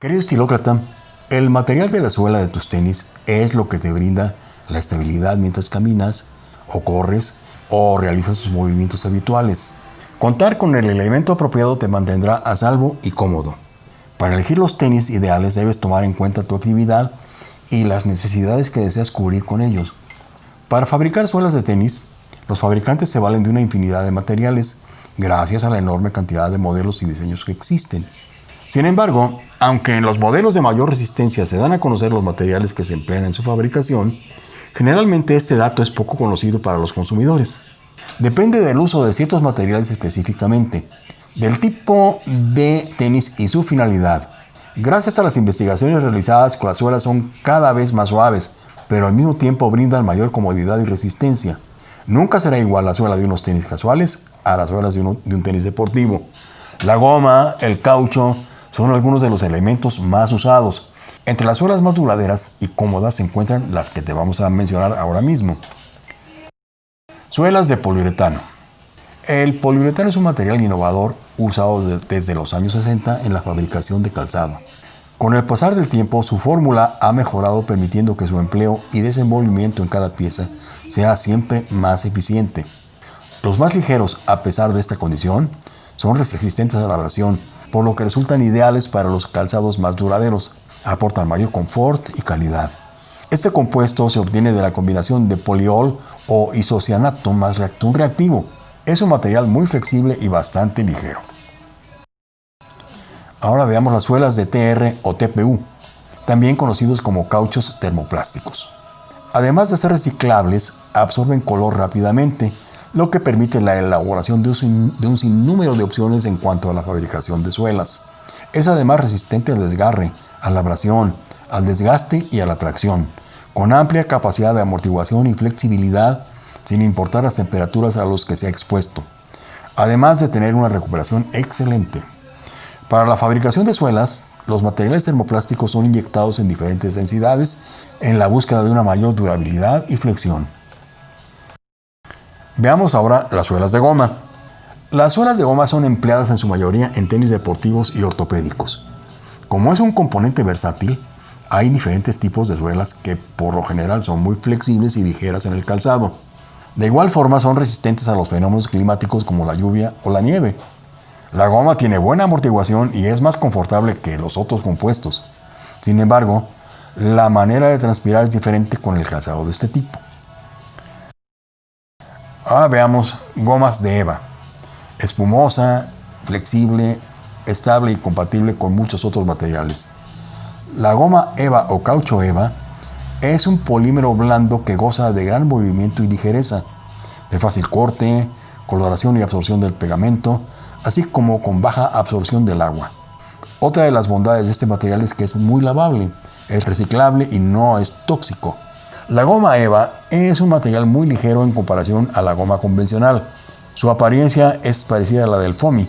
Querido estilócrata, el material de la suela de tus tenis es lo que te brinda la estabilidad mientras caminas o corres o realizas tus movimientos habituales. Contar con el elemento apropiado te mantendrá a salvo y cómodo. Para elegir los tenis ideales debes tomar en cuenta tu actividad y las necesidades que deseas cubrir con ellos. Para fabricar suelas de tenis, los fabricantes se valen de una infinidad de materiales gracias a la enorme cantidad de modelos y diseños que existen. Sin embargo, aunque en los modelos de mayor resistencia se dan a conocer los materiales que se emplean en su fabricación, generalmente este dato es poco conocido para los consumidores. Depende del uso de ciertos materiales específicamente, del tipo de tenis y su finalidad. Gracias a las investigaciones realizadas, las suelas son cada vez más suaves, pero al mismo tiempo brindan mayor comodidad y resistencia. Nunca será igual la suela de unos tenis casuales a las suelas de, de un tenis deportivo. La goma, el caucho, son algunos de los elementos más usados. Entre las suelas más duraderas y cómodas se encuentran las que te vamos a mencionar ahora mismo. Suelas de poliuretano. El poliuretano es un material innovador usado desde los años 60 en la fabricación de calzado. Con el pasar del tiempo, su fórmula ha mejorado permitiendo que su empleo y desenvolvimiento en cada pieza sea siempre más eficiente. Los más ligeros, a pesar de esta condición, son resistentes a la abrasión, por lo que resultan ideales para los calzados más duraderos. Aportan mayor confort y calidad. Este compuesto se obtiene de la combinación de poliol o isocianato más reactivo. Es un material muy flexible y bastante ligero. Ahora veamos las suelas de TR o TPU, también conocidos como cauchos termoplásticos. Además de ser reciclables, absorben color rápidamente lo que permite la elaboración de un, sinnúmero de opciones en cuanto a la fabricación de suelas. Es además resistente al desgarre, a la abrasión, al desgaste y a la tracción, con amplia capacidad de amortiguación y flexibilidad sin importar las temperaturas a las que se ha expuesto, además de tener una recuperación excelente. Para la fabricación de suelas, los materiales termoplásticos son inyectados en diferentes densidades en la búsqueda de una mayor durabilidad y flexión. Veamos ahora las suelas de goma. Las suelas de goma son empleadas en su mayoría en tenis deportivos y ortopédicos. Como es un componente versátil, hay diferentes tipos de suelas que por lo general son muy flexibles y ligeras en el calzado. De igual forma son resistentes a los fenómenos climáticos como la lluvia o la nieve. La goma tiene buena amortiguación y es más confortable que los otros compuestos. Sin embargo, la manera de transpirar es diferente con el calzado de este tipo. Ahora veamos gomas de EVA. Espumosa, flexible, estable y compatible con muchos otros materiales. La goma EVA o caucho EVA es un polímero blando que goza de gran movimiento y ligereza, de fácil corte, coloración y absorción del pegamento, así como con baja absorción del agua. Otra de las bondades de este material es que es muy lavable, es reciclable y no es tóxico. La goma EVA es un material muy ligero en comparación a la goma convencional. Su apariencia es parecida a la del foamy.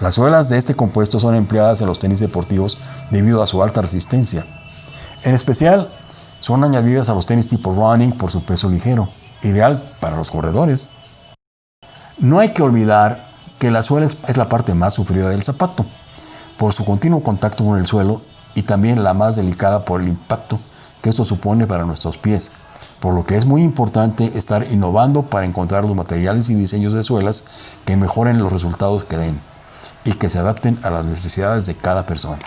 Las suelas de este compuesto son empleadas en los tenis deportivos debido a su alta resistencia. En especial, son añadidas a los tenis tipo running por su peso ligero, ideal para los corredores. No hay que olvidar que la suela es la parte más sufrida del zapato, por su continuo contacto con el suelo y también la más delicada por el impacto que esto supone para nuestros pies, por lo que es muy importante estar innovando para encontrar los materiales y diseños de suelas que mejoren los resultados que den y que se adapten a las necesidades de cada persona.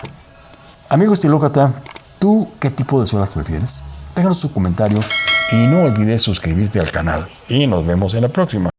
Amigo estilócrata, ¿tú qué tipo de suelas prefieres? Déjanos tu comentario y no olvides suscribirte al canal y nos vemos en la próxima.